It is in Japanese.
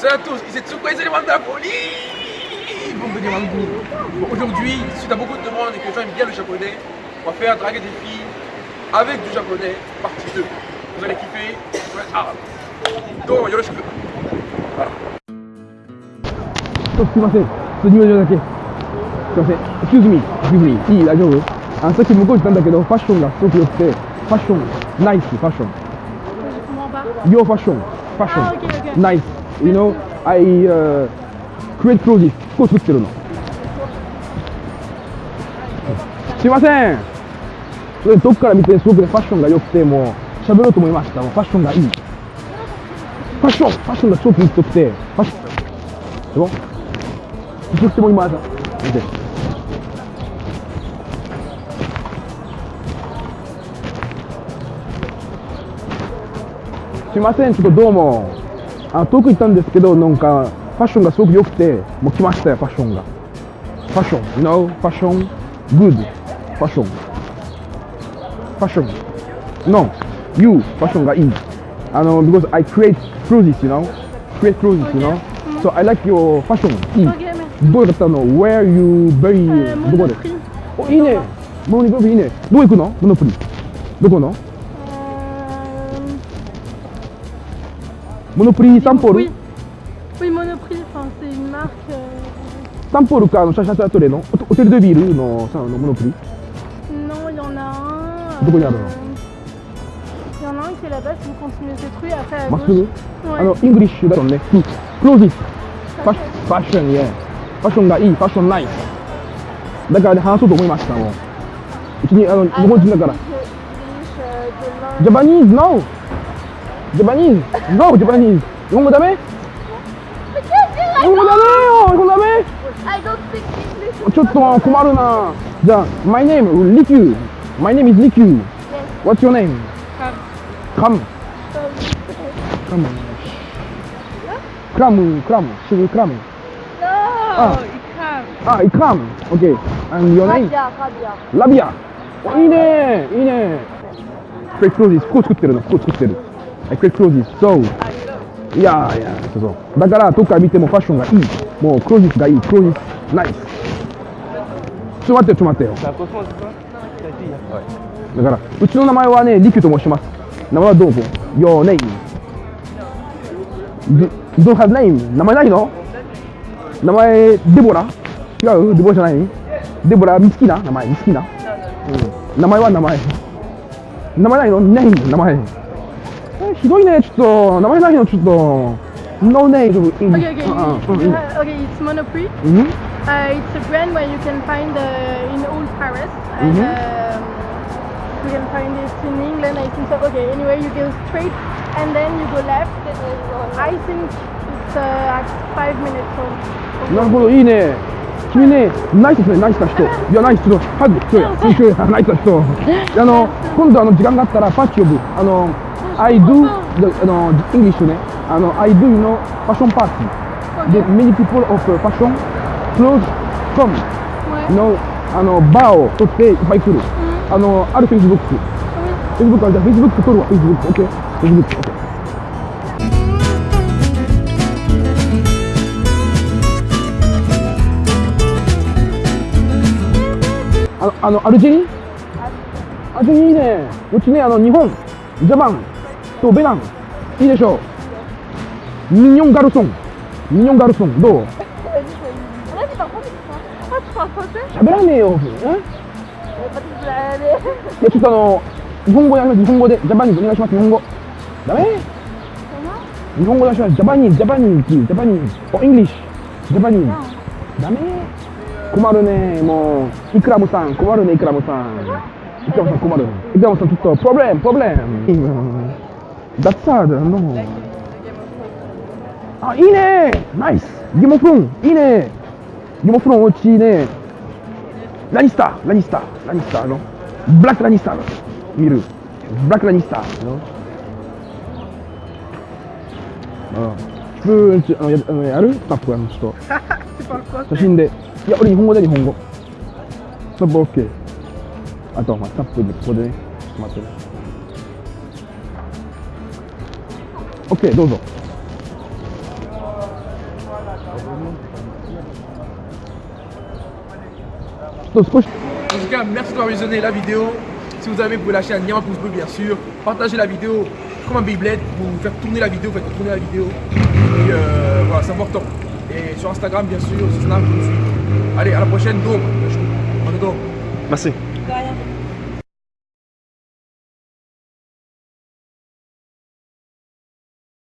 Salut à tous, ici Tsuko et c'est les de la folie Bon, venez Bon, Aujourd'hui, suite à beaucoup de demandes et que les gens aiment bien le japonais, on va faire draguer des filles avec du japonais, partie 2. Vous allez kiffer, vous allez être arabe. Donc, yoroshiku. Voilà. ちょっとすいません、ちょっと2秒だけ。すいません、excuse me, excuse me, いい、大丈夫あのさっき向こう行ったんだけど、ファッションがすごく良くて、ファッション、ナイス、ファッション。 Je comprends pas. Your fashion, fashion, Ah, ok, ok. nice. You know, I uh, create clothes. 服を作ってるの。すいません。それどっから見てすごくねファッションが良くてもう喋ろうと思いました。もうファッションがいい。ファッション、ファッションが超気に入ってくて、ファッション。C'est bon? tout ce que moi il Ok. すいません、ちょっとどうも。遠く行ったんですけどなんかファッションがすごく良くてもう来ましたよファッションが。ファッション you know ファッション。グッドファッション。ファッション。No you ファッションがいい。あの because I create clothes you know. Create clothes you know. So I like your ファッションいいどこだったの？Where you very どこで？おいいね。モニブリいいね。どこ行くの？モのプリどこの？モノプリサンポール Oui. Oui, Monoprix, enfin, c'est une marque. euh, サンポールか、あの、シャシャシャトレのホホテルデビルのさあのモノプリ Non, il y en a un. De quoi il y en a un Il y en a un qui est là-bas, si vous continuez cette rue, après à まっすぐ gauche. あの Ouais.、イングリッシュだとね。うんクローズファッシファッション、イエファッションがいい、ファッションない。だからね、話そうと思いました、もう。うちに、あの、日本人だから。 Japanese、no Japanese、no Japanese。日本語ダメ日本語ダメよ日本語ダメ I don't speak English. ちょっと困るな。じゃあ、my name, リキュー。My name is リキュー。What's your name? カム。カム。クラム、クラム、シュルクラム。No, Ah. Ikram. あ、イクラム。OK。And your name? おいいねいいねクレイクロージー服を作ってるの服を作ってる。はい、クロージーそう。いやいや、そうそう。だから、どっか見てもファッションがいい。もう、クロージーがいい。クロージー、ナイス。ちょっと待って、ちょっと待ってよ。だから、うちの名前はね、リキュと申します。名前はどうぞ。Your name. You don't have name. 名前ないの？名前、デボラ？違う？デボラじゃない？デボラ、ミツキな？名前、ミツキな？うん。名前は名前。名前ないの？ネーム、名前。えひどいね、ちょっと。名前ないの、ちょっと。No name. Okay, okay, うんうん you- you have- okay, it's Monoprix. うん。Uh, it's a brand where you can find uh, in all Paris, and Mhm. um, you can find it in England. I think so. Okay, anyway, you go straight, and then you go left. I think it's uh, at five minutes from. なるほど、いいね。君ね、ナイスですね、ナイスな人。いや、ナイス、ちょっと、ハグ、ちょい、ちょい、ナイスな人。あの、今度、あの、時間があったら、パッチ呼ぶ。あの、I do、あの、 English ね。あの、I do, you know, fashion party。で、many people of fashion, clothes, come, you know, あの、バーを取っていっぱい来る。あの、ある Facebook。Facebook あじゃあ Facebook 取るわ、Facebook。OK。Facebook。OK。あの、あの、アルジェリアルジェリいいね。うちね、あの、日本、ジャパンとベナン、いいでしょう。ミニョンガルソン。ミニョンガルソン、どう？Ah, 喋らねえよ。ちょっとあの、日本語でお願いします。日本語で、ジャパニーズお願いします。日本語。ダメ？日本語でお願いします。ジャパニーズ、ジャパニーズ、ジャパニーズ。お、イングリッシュ。ジャパニーズ。ダメ？困るね。もう、イクラムさん、困るね、イクラムさん。イクラムさん困る。イクラムさん、ちょっと、プロブレム、プロブレム。ダッサード、の。あ、いいねナイスゲモフロン、いいねゲモフロン、おうちいいねラニスター、ラニスター、ラニスターの。ブラックラニスターの。見る。ブラックラニスターの。うん。普通あのやあのやる？スタッフあの人。Tu parles quoi 写真で。いや、俺日本語で日本語。スタッフ OK。あと、まあ、スタッフでここでね。待ってね。Ok, do do. En tout cas, merci d'avoir visionné la vidéo. Si vous avez, vous pouvez lâcher un énorme pouce bleu, bien sûr. Partagez la vidéo comme un Beyblade pour vous faire tourner la vidéo, faites tourner la vidéo. Et euh, voilà, c'est important. Et sur Instagram, bien sûr, sur Snap, Allez, à la prochaine, donc. On est donc. Merci.